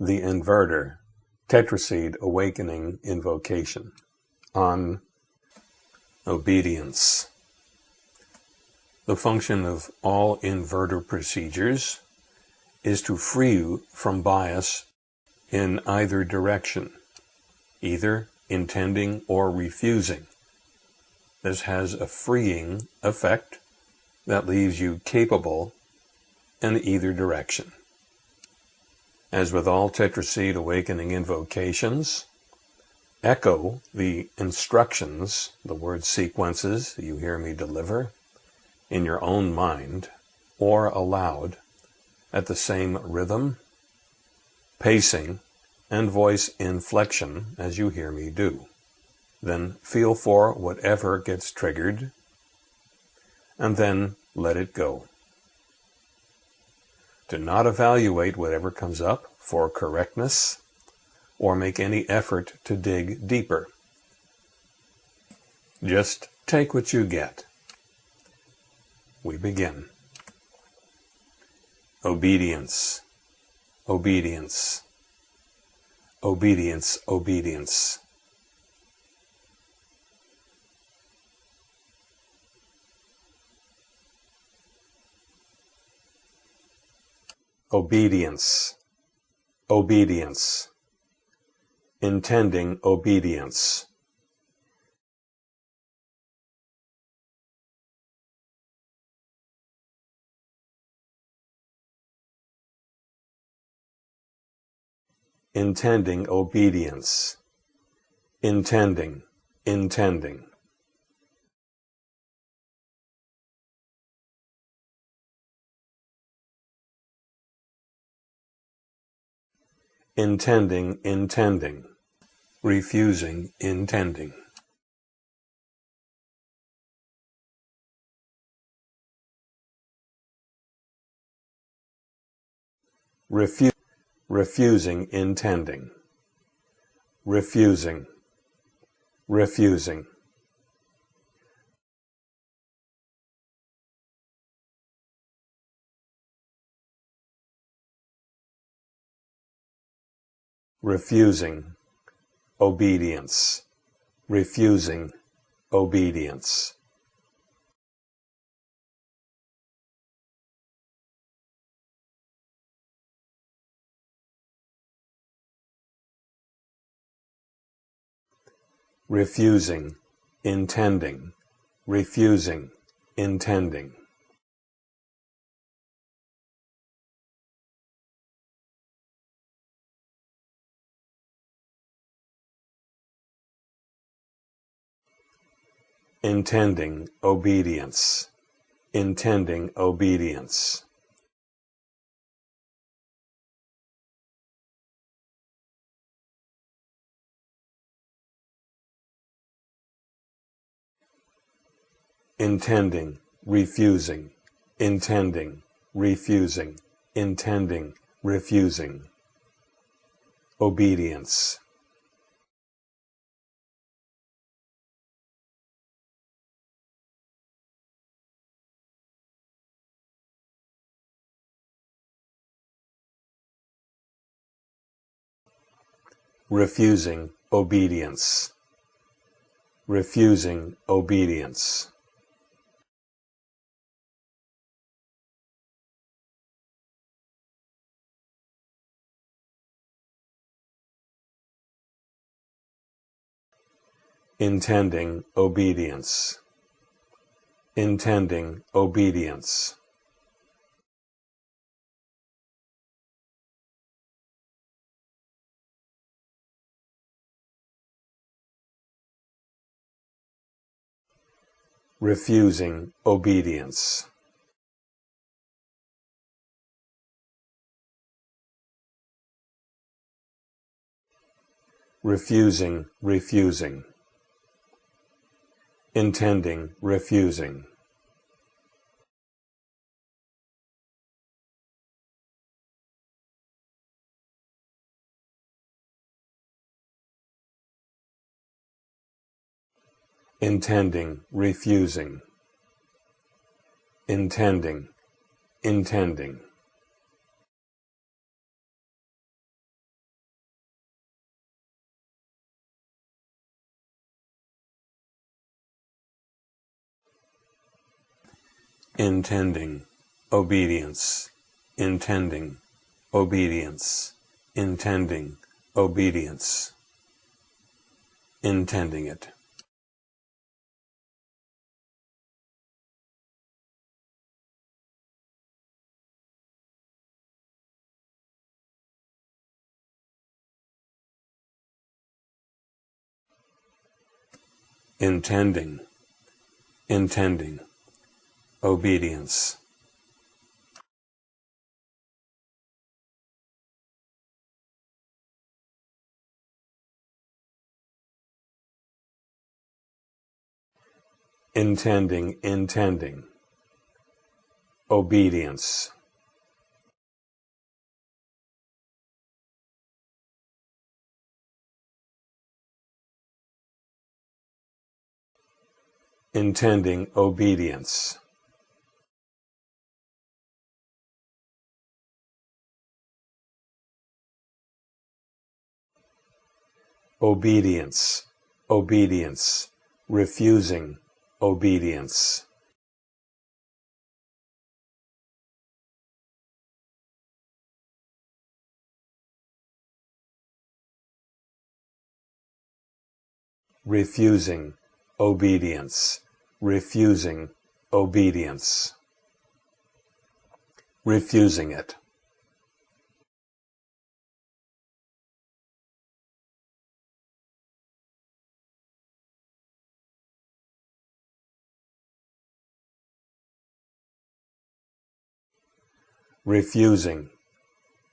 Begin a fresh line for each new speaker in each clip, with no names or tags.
the inverter, tetraseed awakening invocation on obedience. The function of all inverter procedures is to free you from bias in either direction, either intending or refusing. This has a freeing effect that leaves you capable in either direction. As with all tetraseed awakening invocations, echo the instructions, the word sequences you hear me deliver, in your own mind or aloud at the same rhythm, pacing, and voice inflection as you hear me do. Then feel for whatever gets triggered, and then let it go. Do not evaluate whatever comes up for correctness or make any effort to dig deeper. Just take what you get. We begin. Obedience, obedience, obedience, obedience. obedience, obedience, intending obedience. Intending obedience, intending, intending. Intending intending, refusing intending. Refu refusing intending, refusing, refusing. Refusing obedience, refusing obedience. refusing, intending, refusing, intending. Intending obedience, intending obedience. intending, refusing, intending, refusing, intending, refusing. Obedience. Refusing obedience, refusing obedience. intending obedience, intending obedience. Refusing obedience. refusing, refusing, intending, refusing. intending, refusing, intending, intending. intending, obedience, intending, obedience, intending, obedience, intending it. Intending, intending, obedience. Intending, intending, obedience. Intending obedience. Obedience, obedience, refusing obedience. refusing obedience, refusing obedience, refusing it. refusing,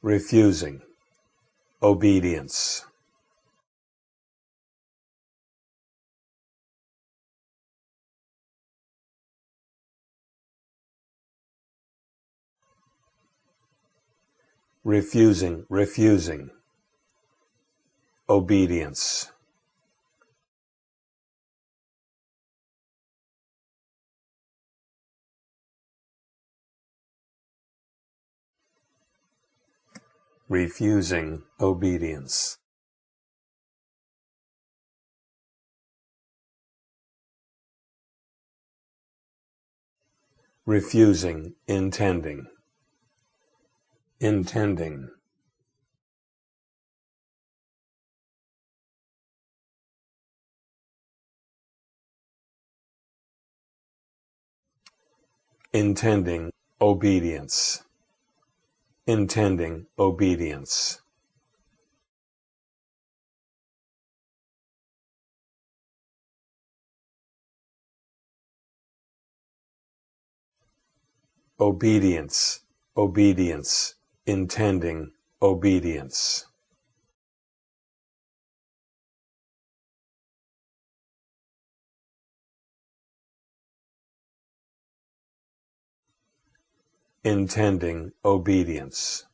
refusing, obedience. Refusing, refusing, obedience. refusing obedience. refusing intending intending. Intending obedience. Intending obedience. Obedience. Obedience intending obedience. intending obedience.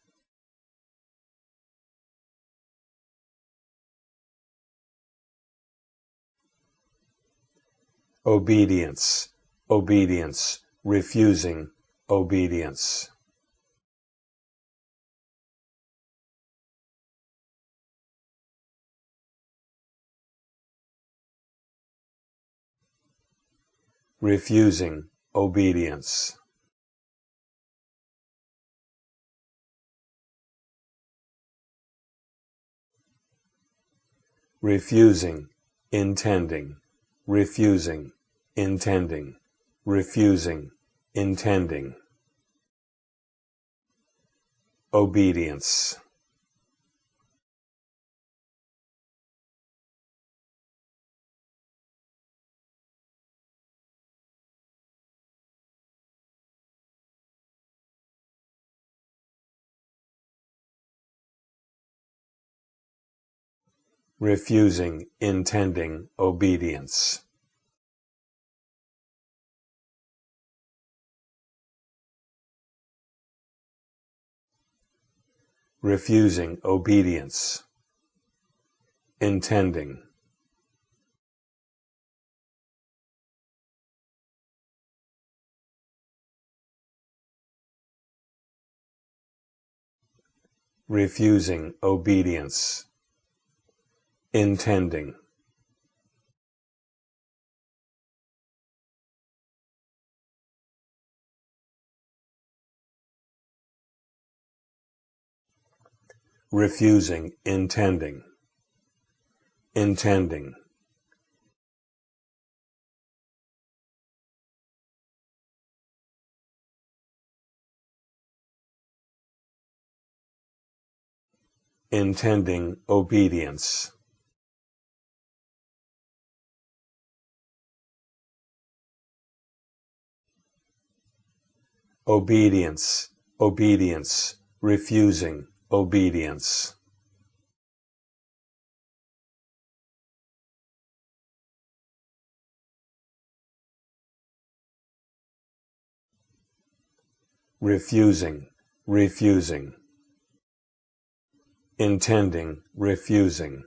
Obedience, obedience, refusing obedience. Refusing obedience. Refusing intending refusing intending refusing intending. Obedience refusing intending obedience. refusing obedience, intending. refusing obedience intending refusing, intending, intending. Intending obedience. Obedience, obedience, refusing obedience. Refusing, refusing intending, refusing.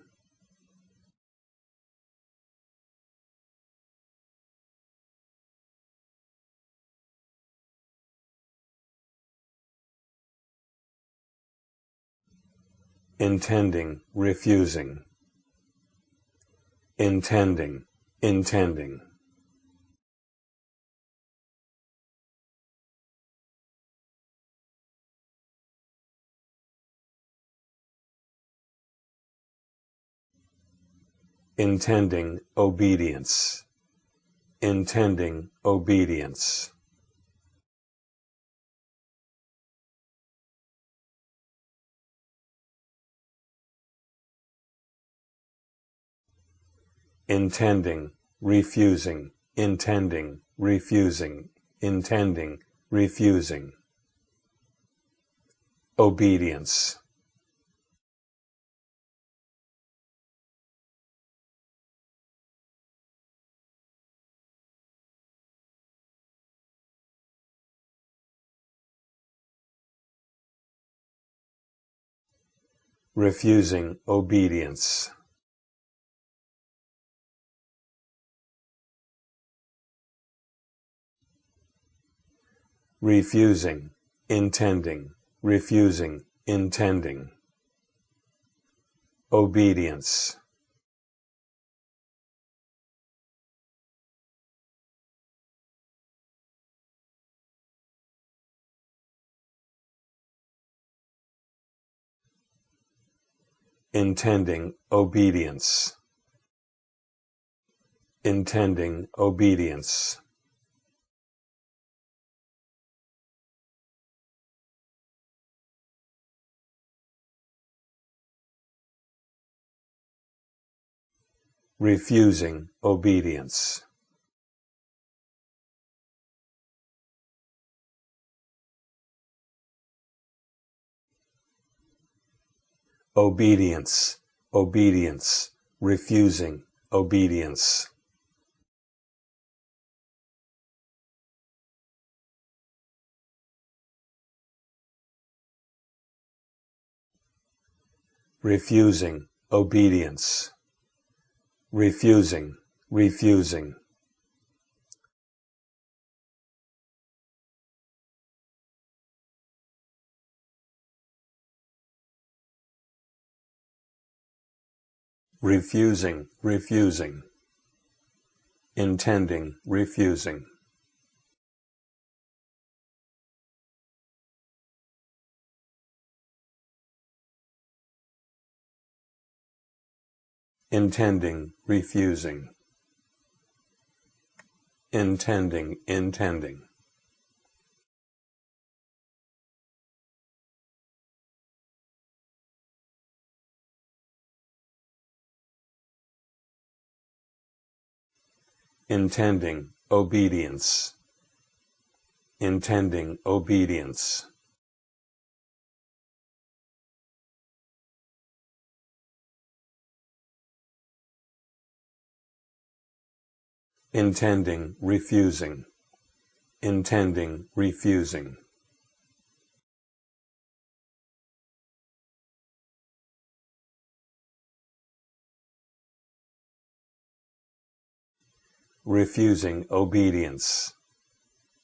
Intending, refusing. Intending, intending. intending obedience, intending obedience. Intending, refusing, intending, refusing, intending, refusing. Obedience. refusing obedience. Refusing, intending, refusing, intending. Obedience. intending obedience intending obedience refusing obedience obedience, obedience, refusing obedience. refusing obedience, refusing, refusing. refusing, refusing, intending, refusing. Intending, refusing, intending, intending. intending obedience. Intending obedience intending refusing. Intending refusing. Refusing obedience,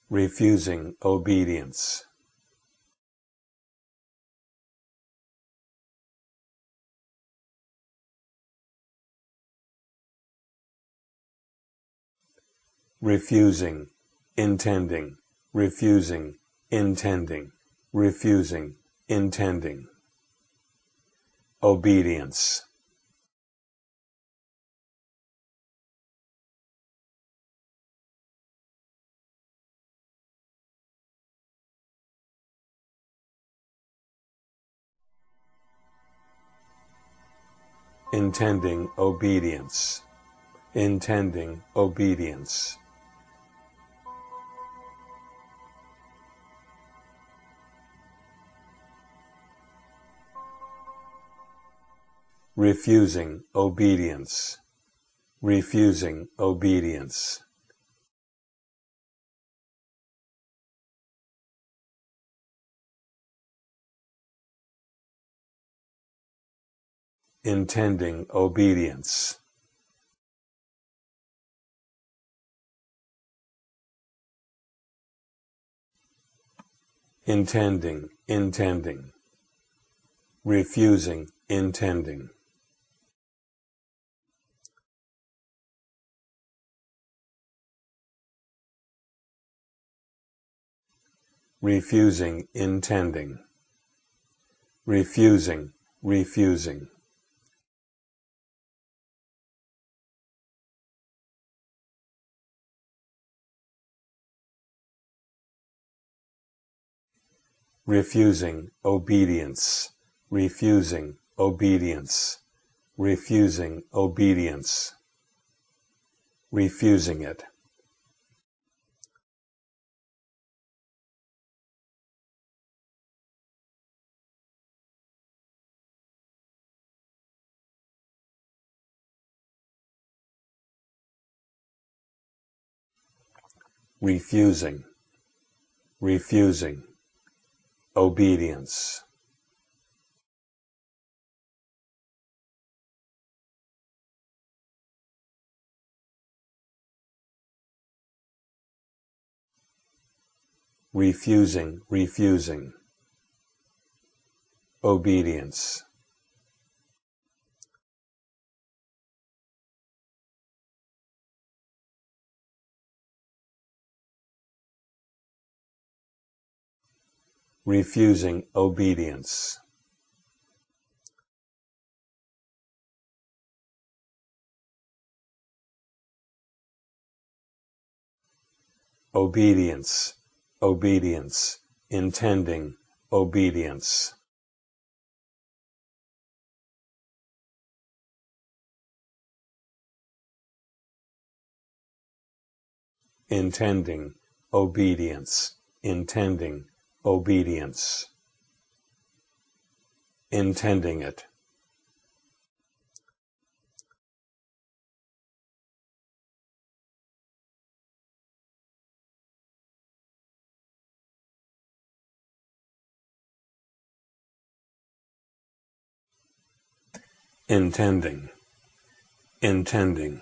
refusing obedience. Refusing, intending, refusing, intending, refusing, intending. obedience. intending obedience, intending obedience. Refusing obedience, refusing obedience. intending obedience. Intending, intending. Refusing, intending. Refusing intending, refusing, refusing. refusing obedience, refusing obedience, refusing obedience, refusing it. Refusing, refusing, obedience. refusing, refusing, obedience. Refusing obedience. Obedience, obedience, intending obedience. Intending obedience, intending obedience, intending it. intending, intending,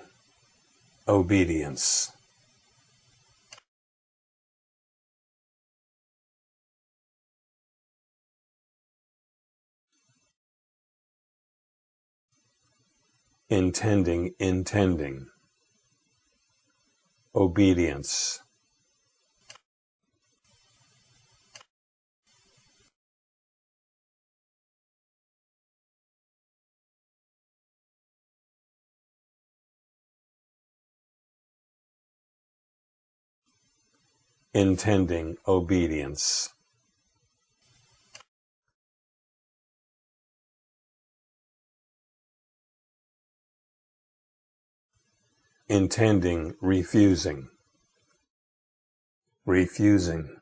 obedience. Intending, intending, obedience. intending obedience. Intending refusing. Refusing.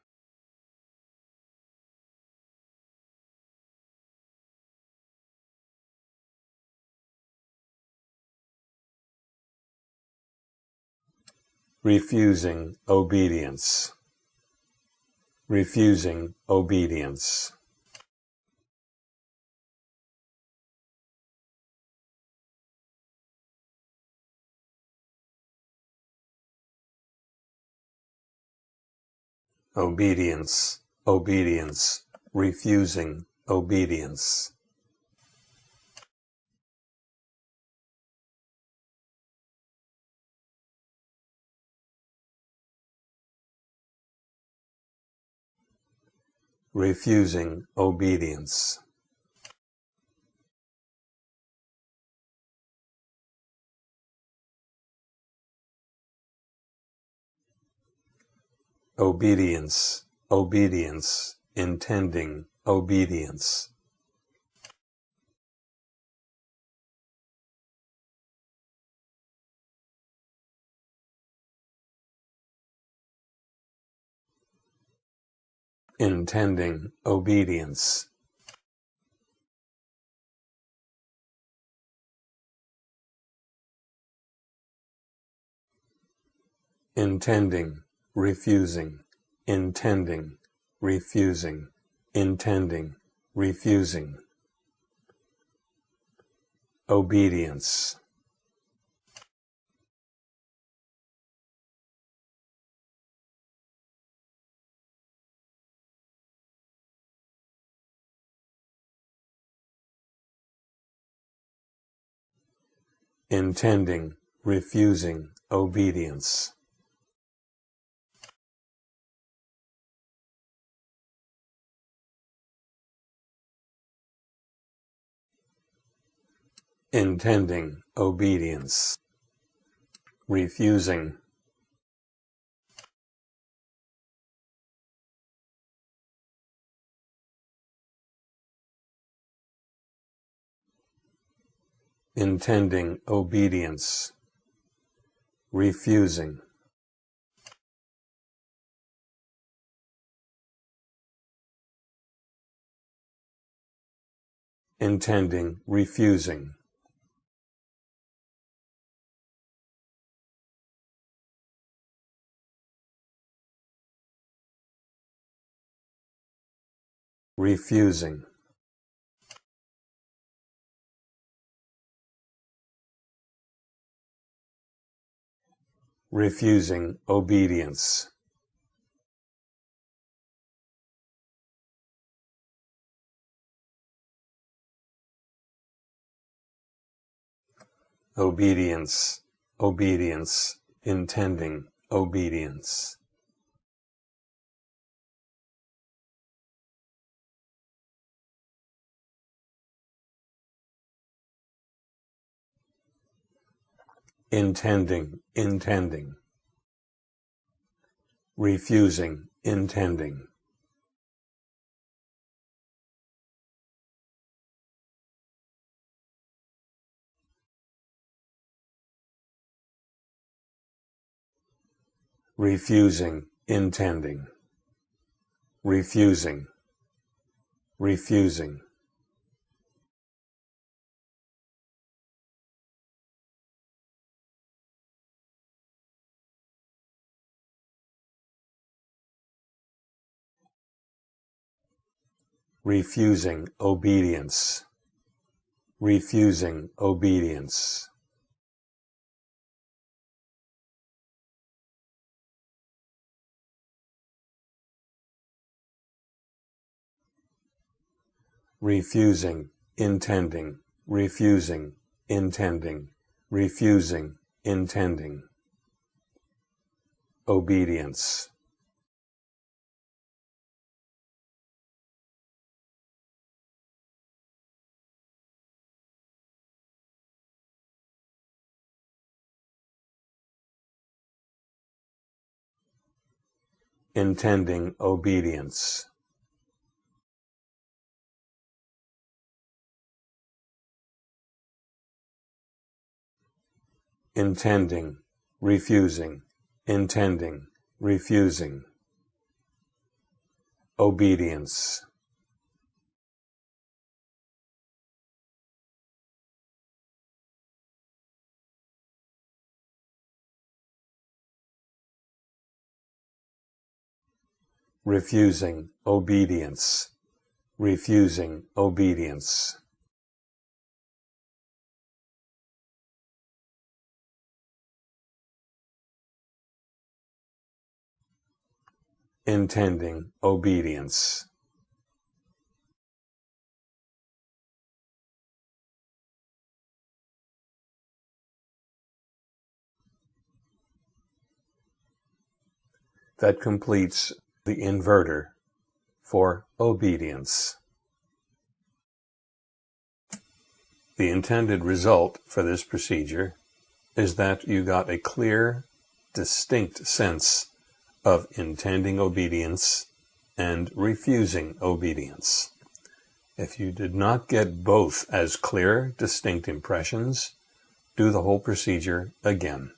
Refusing obedience. Refusing obedience obedience, obedience, refusing obedience. refusing obedience. Obedience, obedience, intending, obedience. intending obedience. intending, refusing, intending, refusing, intending, refusing. Obedience. intending, refusing obedience. Intending obedience, refusing intending obedience, refusing. intending refusing. Refusing. Refusing obedience. Obedience. Obedience. Intending obedience intending, intending, refusing, intending. refusing, intending, refusing, refusing. Refusing obedience, refusing obedience. refusing, intending, refusing, intending, refusing, intending. Obedience. Intending obedience. intending, refusing, intending, refusing. Obedience. Refusing obedience, refusing obedience. intending obedience. That completes the inverter for obedience. The intended result for this procedure is that you got a clear, distinct sense of intending obedience and refusing obedience. If you did not get both as clear, distinct impressions, do the whole procedure again.